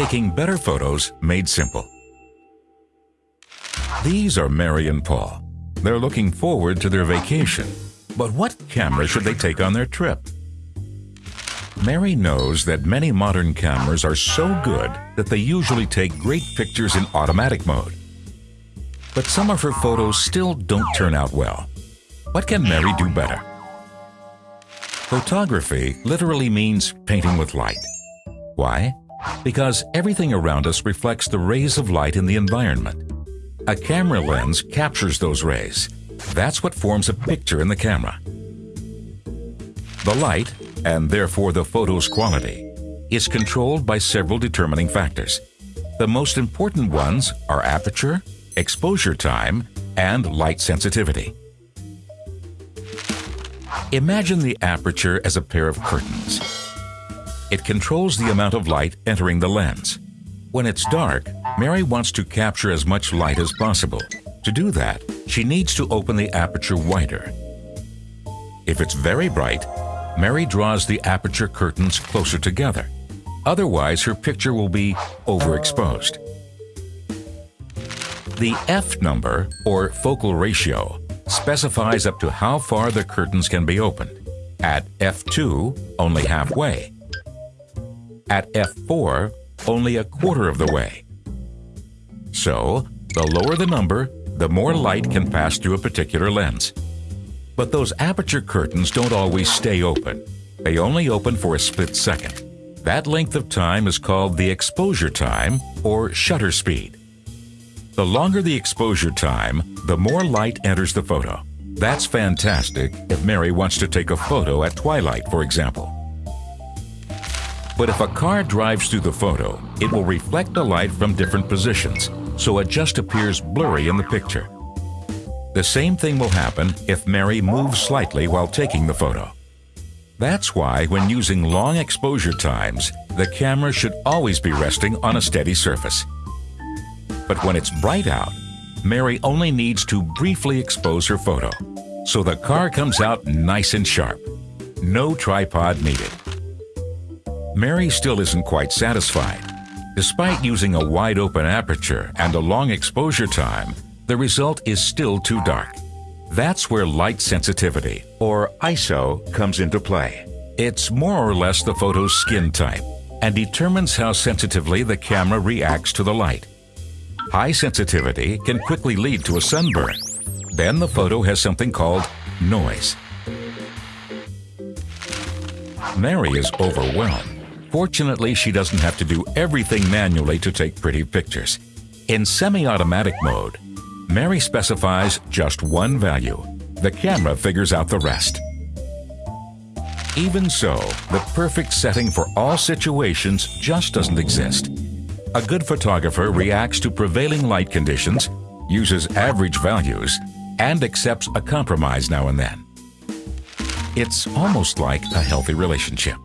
taking better photos made simple. These are Mary and Paul. They're looking forward to their vacation. But what camera should they take on their trip? Mary knows that many modern cameras are so good that they usually take great pictures in automatic mode. But some of her photos still don't turn out well. What can Mary do better? Photography literally means painting with light. Why? Because everything around us reflects the rays of light in the environment. A camera lens captures those rays. That's what forms a picture in the camera. The light, and therefore the photo's quality, is controlled by several determining factors. The most important ones are aperture, exposure time, and light sensitivity. Imagine the aperture as a pair of curtains. It controls the amount of light entering the lens. When it's dark, Mary wants to capture as much light as possible. To do that, she needs to open the aperture wider. If it's very bright, Mary draws the aperture curtains closer together. Otherwise, her picture will be overexposed. The F number, or focal ratio, specifies up to how far the curtains can be opened. At F2, only halfway. At F4, only a quarter of the way. So, the lower the number, the more light can pass through a particular lens. But those aperture curtains don't always stay open. They only open for a split second. That length of time is called the exposure time, or shutter speed. The longer the exposure time, the more light enters the photo. That's fantastic if Mary wants to take a photo at twilight, for example. But if a car drives through the photo, it will reflect the light from different positions, so it just appears blurry in the picture. The same thing will happen if Mary moves slightly while taking the photo. That's why when using long exposure times, the camera should always be resting on a steady surface. But when it's bright out, Mary only needs to briefly expose her photo, so the car comes out nice and sharp. No tripod needed. Mary still isn't quite satisfied. Despite using a wide open aperture and a long exposure time, the result is still too dark. That's where light sensitivity, or ISO, comes into play. It's more or less the photo's skin type and determines how sensitively the camera reacts to the light. High sensitivity can quickly lead to a sunburn. Then the photo has something called noise. Mary is overwhelmed. Fortunately, she doesn't have to do everything manually to take pretty pictures. In semi-automatic mode, Mary specifies just one value. The camera figures out the rest. Even so, the perfect setting for all situations just doesn't exist. A good photographer reacts to prevailing light conditions, uses average values, and accepts a compromise now and then. It's almost like a healthy relationship.